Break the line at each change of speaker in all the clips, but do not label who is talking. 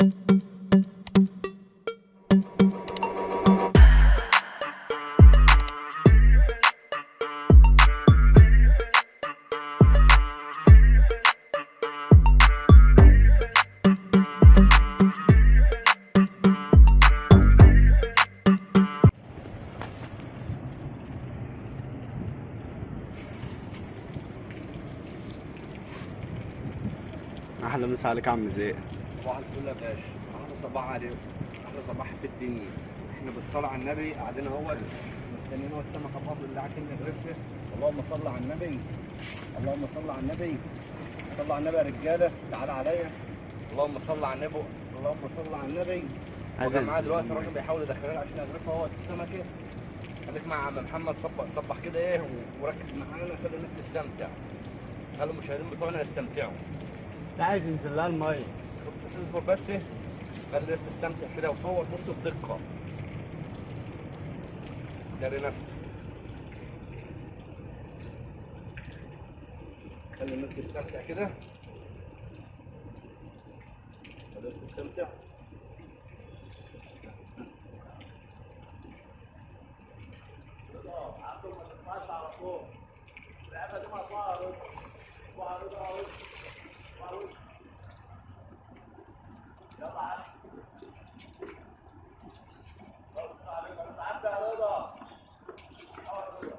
أحلى مسا عليك عم زيق
صباح الفل يا باشا. أحلى صباح عليكم. أحلى صباح في الدنيا. إحنا بالصلاة على النبي قاعدين أهو. مستنيين هو السمك بفضل الله عشان نغرفه اللهم صل على النبي. اللهم صل على النبي. صل على النبي يا رجالة. تعالى عليا. اللهم صل على النبي. اللهم صل على النبي. هو معاه دلوقتي الراجل بيحاول يدخلنا عشان يغرفه هو السمكة. خليك مع عم محمد. صبح صبح كده إيه وركز معانا خلي الناس تستمتع خلي المشاهدين بتوعنا يستمتعوا
انت عايز ينزل لها المية.
اصبر بس خلي الناس تستمتع كده وصور بص بدقة. داري نفسك خلي الناس تستمتع كده. خلي الناس تستمتع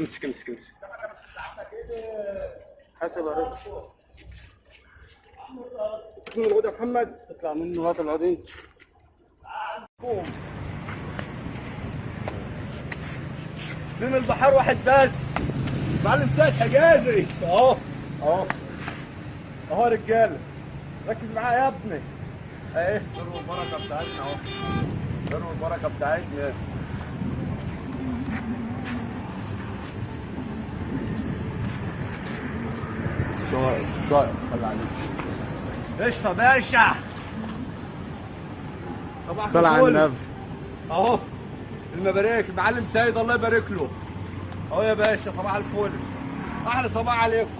امسك امسك امسك حسب الرزق
اسمه الغدا يا محمد.
اطلع منه هات العودين
قوم من البحر واحد بس. معلم سيد حجازي. أهو أهو. أهو رجاله ركز معايا يا ابني. إيه؟ ذروا البركة بتاعتنا أهو؟ ذروا البركة بتاعتنا؟
خلي عليك
قشطه باشا صباح
صل على
الفل.
النبي.
اهو المبارك المعلم سيد الله يبارك له. اهو يا باشا صباح الفل. أحلى صباح عليكم.